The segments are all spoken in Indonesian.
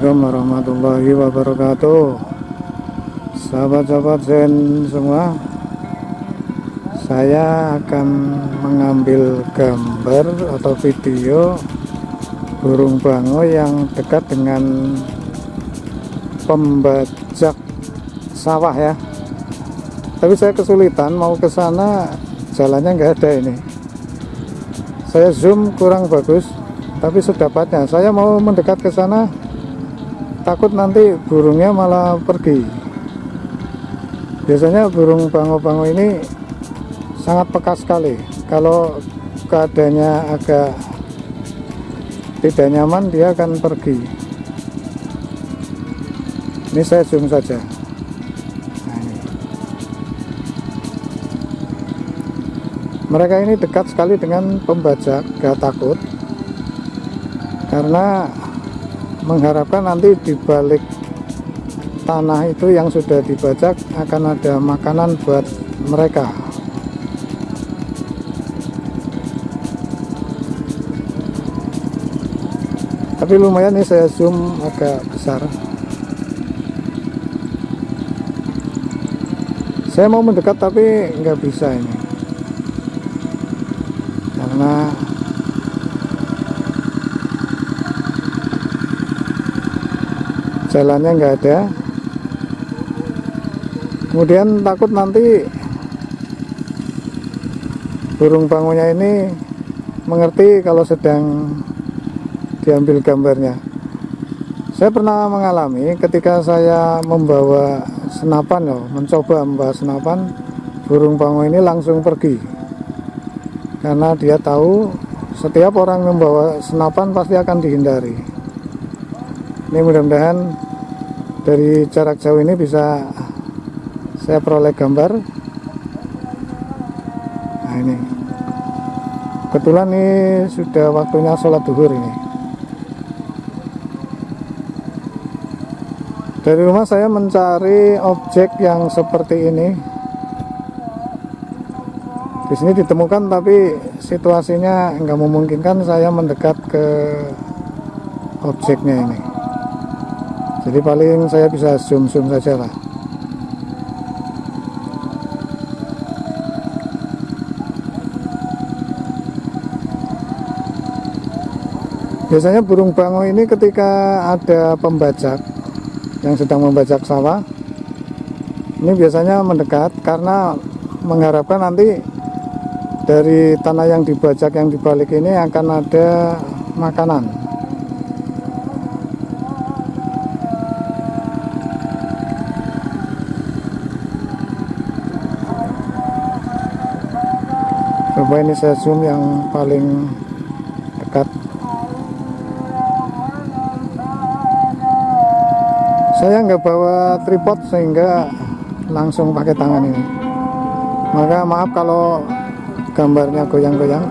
Assalamualaikum warahmatullahi wabarakatuh. Sahabat-sahabat Zen semua Saya akan mengambil gambar atau video Burung bango yang dekat dengan Pembajak sawah ya. Tapi saya kesulitan mau ke sana Jalannya nggak ada ini. Saya zoom kurang bagus tapi sedapatnya. Saya mau mendekat ke sana takut nanti burungnya malah pergi. Biasanya burung bango-bango ini sangat peka sekali. Kalau keadaannya agak tidak nyaman dia akan pergi. Ini saya zoom saja. Nah ini. mereka ini dekat sekali dengan pembajak gak takut. Karena mengharapkan nanti di balik tanah itu yang sudah dibajak akan ada makanan buat mereka. Tapi lumayan nih saya zoom agak besar. Saya mau mendekat tapi nggak bisa ini karena jalannya nggak ada. Kemudian takut nanti burung bangunya ini mengerti kalau sedang diambil gambarnya. Saya pernah mengalami ketika saya membawa senapan loh mencoba membawa senapan burung bangun ini langsung pergi. Karena dia tahu setiap orang membawa senapan pasti akan dihindari. Ini mudah-mudahan dari jarak jauh ini bisa saya peroleh gambar. Nah ini. Kebetulan ini sudah waktunya sholat duhur ini. Dari rumah saya mencari objek yang seperti ini. Di sini ditemukan tapi situasinya nggak memungkinkan saya mendekat ke objeknya ini jadi paling saya bisa zoom-zoom saja lah. Biasanya burung bango ini ketika ada pembajak yang sedang membajak sawah ini biasanya mendekat karena mengharapkan nanti dari tanah yang dibajak yang dibalik ini akan ada makanan coba ini saya zoom yang paling dekat? Saya nggak bawa tripod sehingga langsung pakai tangan ini. Maka maaf kalau gambarnya goyang-goyang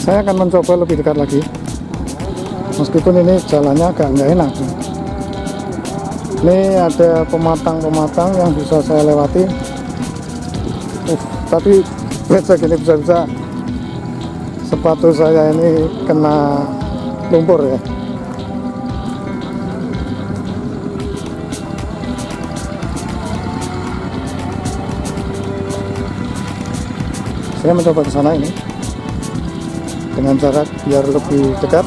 saya akan mencoba lebih dekat lagi. Meskipun ini jalannya agak nggak enak. Ini ada pematang-pematang yang bisa saya lewati. Uh, tapi bisa gini bisa-bisa sepatu saya ini kena lumpur ya. Saya mencoba ke sana ini dengan jarak biar lebih dekat.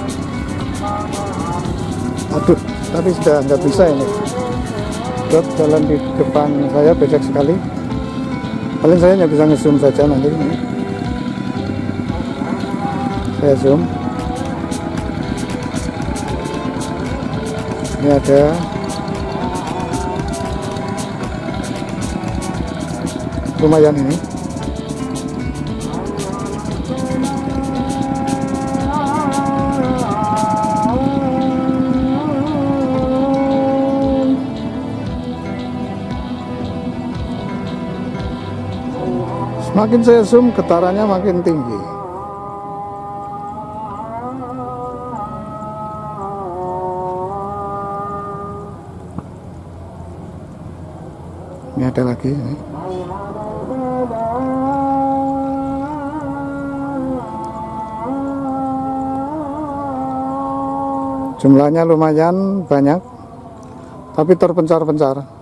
Aduh tapi sudah nggak bisa ini. Dot jalan di depan saya becek sekali. Paling saya hanya bisa nge-zoom saja nanti. Saya zoom. Ini ada. Lumayan ini Semakin saya zoom getarannya makin tinggi. Ini ada lagi ini. Jumlahnya lumayan banyak, tapi terpencar-pencar.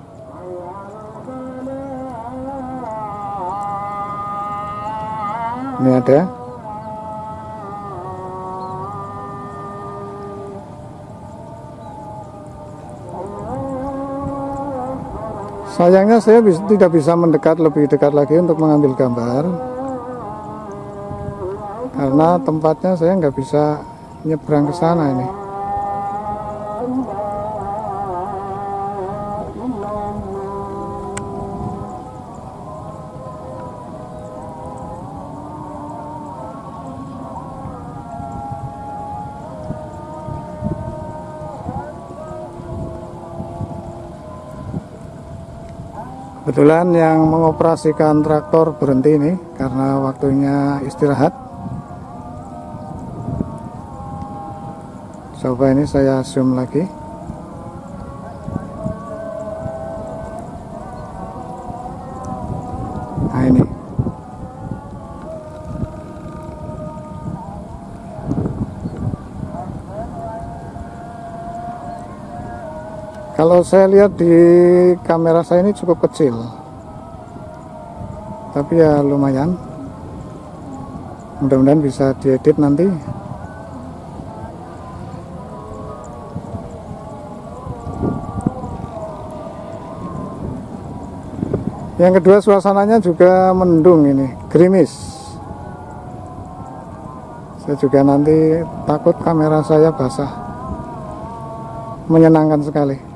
Ini ada. Sayangnya saya bis- tidak bisa mendekat lebih dekat lagi untuk mengambil gambar karena tempatnya saya nggak bisa nyebrang ke sana ini. Kebetulan yang mengoperasikan traktor berhenti ini karena waktunya istirahat. Coba ini saya zoom lagi. Kalau saya lihat di kamera saya ini cukup kecil. Tapi ya lumayan. Mudah-mudahan bisa diedit nanti. Yang kedua suasananya juga mendung ini, gerimis. Saya juga nanti takut kamera saya basah. Menyenangkan sekali.